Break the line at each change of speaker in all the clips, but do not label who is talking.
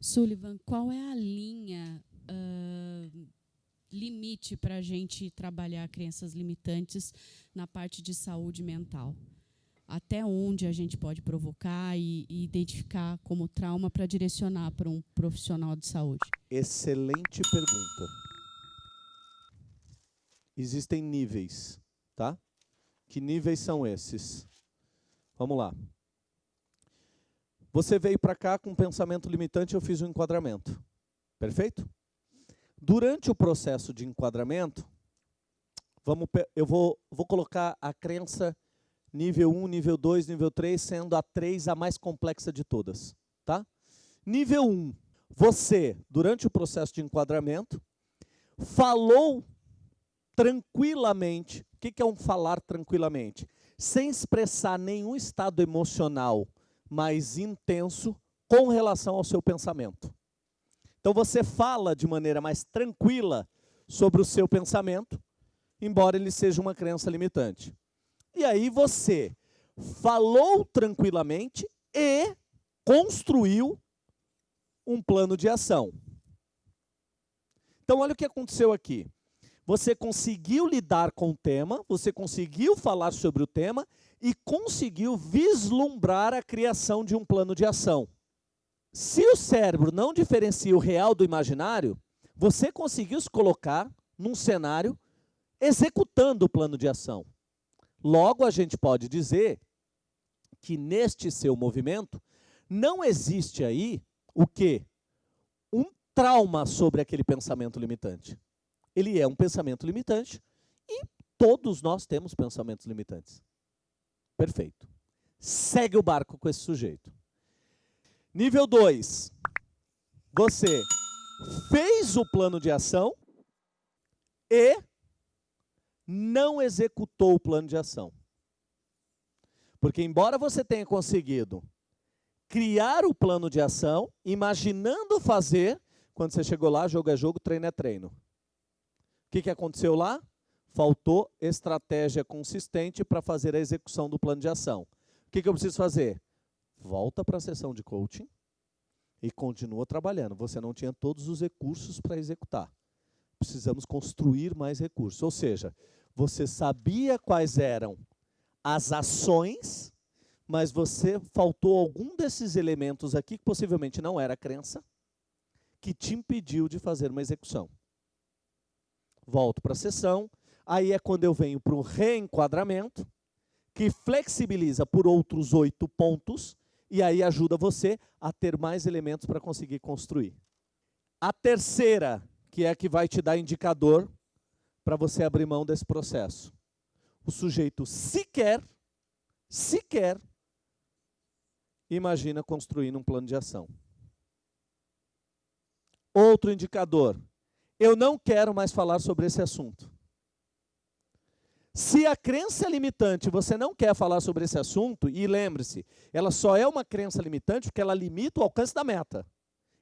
Sullivan, qual é a linha uh, limite para a gente trabalhar crenças limitantes na parte de saúde mental? Até onde a gente pode provocar e, e identificar como trauma para direcionar para um profissional de saúde?
Excelente pergunta. Existem níveis, tá? Que níveis são esses? Vamos lá. Você veio para cá com um pensamento limitante, eu fiz um enquadramento. Perfeito? Durante o processo de enquadramento, vamos, eu vou, vou colocar a crença nível 1, nível 2, nível 3, sendo a 3 a mais complexa de todas. Tá? Nível 1, você, durante o processo de enquadramento, falou tranquilamente. O que é um falar tranquilamente? Sem expressar nenhum estado emocional mais intenso com relação ao seu pensamento. Então você fala de maneira mais tranquila sobre o seu pensamento, embora ele seja uma crença limitante. E aí você falou tranquilamente e construiu um plano de ação. Então olha o que aconteceu aqui você conseguiu lidar com o tema, você conseguiu falar sobre o tema e conseguiu vislumbrar a criação de um plano de ação. Se o cérebro não diferencia o real do imaginário, você conseguiu se colocar num cenário executando o plano de ação. Logo, a gente pode dizer que neste seu movimento não existe aí o quê? Um trauma sobre aquele pensamento limitante ele é um pensamento limitante e todos nós temos pensamentos limitantes. Perfeito. Segue o barco com esse sujeito. Nível 2. Você fez o plano de ação e não executou o plano de ação. Porque embora você tenha conseguido criar o plano de ação, imaginando fazer, quando você chegou lá, jogo é jogo, treino é treino. O que, que aconteceu lá? Faltou estratégia consistente para fazer a execução do plano de ação. O que, que eu preciso fazer? Volta para a sessão de coaching e continua trabalhando. Você não tinha todos os recursos para executar. Precisamos construir mais recursos. Ou seja, você sabia quais eram as ações, mas você faltou algum desses elementos aqui, que possivelmente não era crença, que te impediu de fazer uma execução volto para a sessão, aí é quando eu venho para o reenquadramento, que flexibiliza por outros oito pontos, e aí ajuda você a ter mais elementos para conseguir construir. A terceira, que é a que vai te dar indicador para você abrir mão desse processo. O sujeito sequer, sequer, imagina construindo um plano de ação. Outro indicador, eu não quero mais falar sobre esse assunto. Se a crença é limitante, você não quer falar sobre esse assunto, e lembre-se, ela só é uma crença limitante porque ela limita o alcance da meta.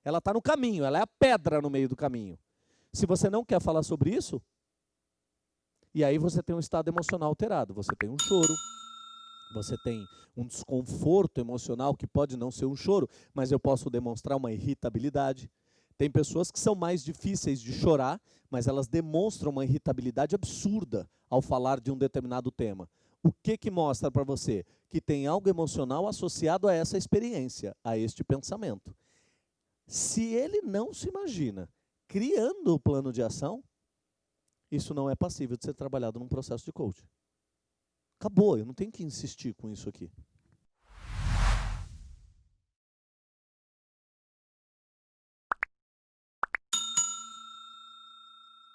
Ela está no caminho, ela é a pedra no meio do caminho. Se você não quer falar sobre isso, e aí você tem um estado emocional alterado, você tem um choro, você tem um desconforto emocional que pode não ser um choro, mas eu posso demonstrar uma irritabilidade, tem pessoas que são mais difíceis de chorar, mas elas demonstram uma irritabilidade absurda ao falar de um determinado tema. O que, que mostra para você? Que tem algo emocional associado a essa experiência, a este pensamento. Se ele não se imagina criando o plano de ação, isso não é passível de ser trabalhado num processo de coaching. Acabou, eu não tenho que insistir com isso aqui.